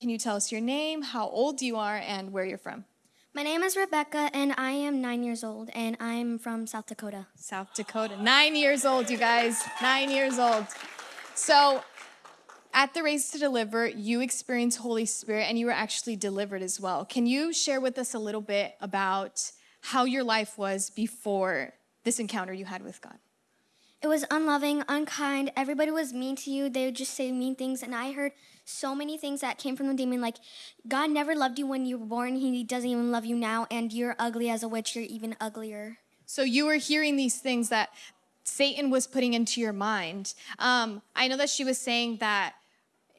Can you tell us your name, how old you are, and where you're from? My name is Rebecca, and I am nine years old, and I'm from South Dakota. South Dakota. Nine years old, you guys. Nine years old. So, at the Race to Deliver, you experienced Holy Spirit and you were actually delivered as well. Can you share with us a little bit about how your life was before this encounter you had with God? It was unloving, unkind. Everybody was mean to you. They would just say mean things. And I heard so many things that came from the demon like, God never loved you when you were born. He doesn't even love you now. And you're ugly as a witch. You're even uglier. So you were hearing these things that Satan was putting into your mind. Um, I know that she was saying that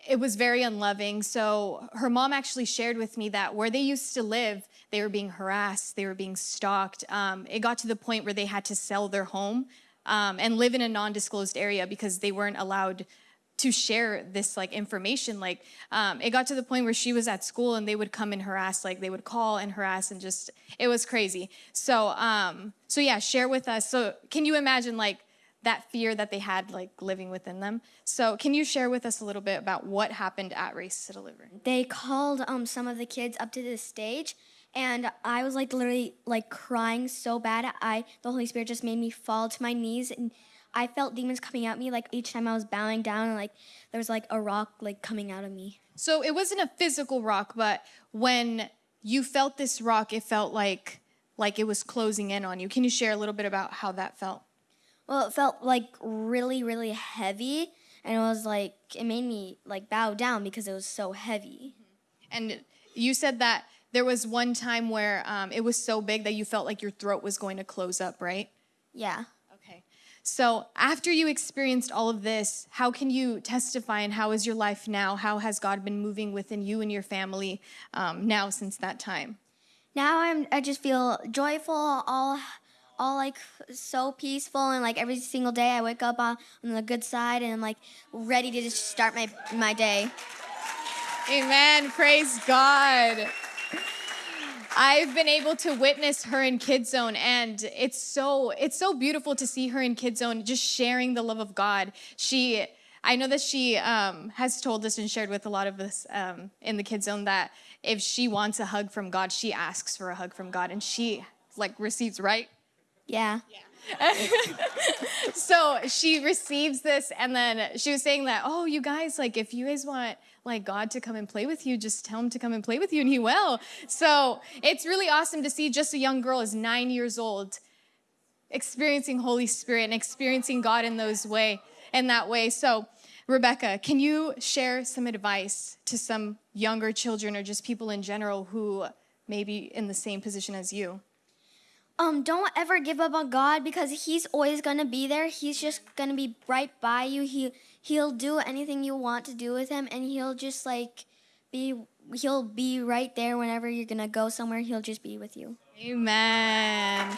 it was very unloving. So her mom actually shared with me that where they used to live, they were being harassed, they were being stalked. Um, it got to the point where they had to sell their home um, and live in a non-disclosed area because they weren't allowed to share this like information. Like um, it got to the point where she was at school and they would come and harass like they would call and harass and just it was crazy. So um so yeah share with us. So can you imagine like that fear that they had like living within them? So can you share with us a little bit about what happened at race to deliver? They called um, some of the kids up to the stage, and I was like literally like crying so bad. I the Holy Spirit just made me fall to my knees, and I felt demons coming at me like each time I was bowing down, and like there was like a rock like coming out of me. so it wasn't a physical rock but when you felt this rock it felt like like it was closing in on you can you share a little bit about how that felt Well, it felt like really, really heavy, and it was like it made me like bow down because it was so heavy. And you said that there was one time where um, it was so big that you felt like your throat was going to close up, right? Yeah. Okay. So after you experienced all of this, how can you testify and how is your life now? How has God been moving within you and your family um, now since that time? Now I'm I just feel joyful, all all like so peaceful and like every single day I wake up on, on the good side and I'm like ready to just start my my day. Amen. Praise God. I've been able to witness her in Kids Zone, and it's so it's so beautiful to see her in Kids Zone, just sharing the love of God. She, I know that she um, has told us and shared with a lot of us um, in the Kids Zone that if she wants a hug from God, she asks for a hug from God, and she like receives right. Yeah. so she receives this and then she was saying that oh you guys like if you guys want like god to come and play with you just tell him to come and play with you and he will. So it's really awesome to see just a young girl is nine years old experiencing holy spirit and experiencing god in those way in that way. So rebecca can you share some advice to some younger children or just people in general who may be in the same position as you Um, don't ever give up on God because He's always gonna be there. He's just gonna be right by you. He He'll do anything you want to do with Him, and He'll just like be He'll be right there whenever you're gonna go somewhere. He'll just be with you. amen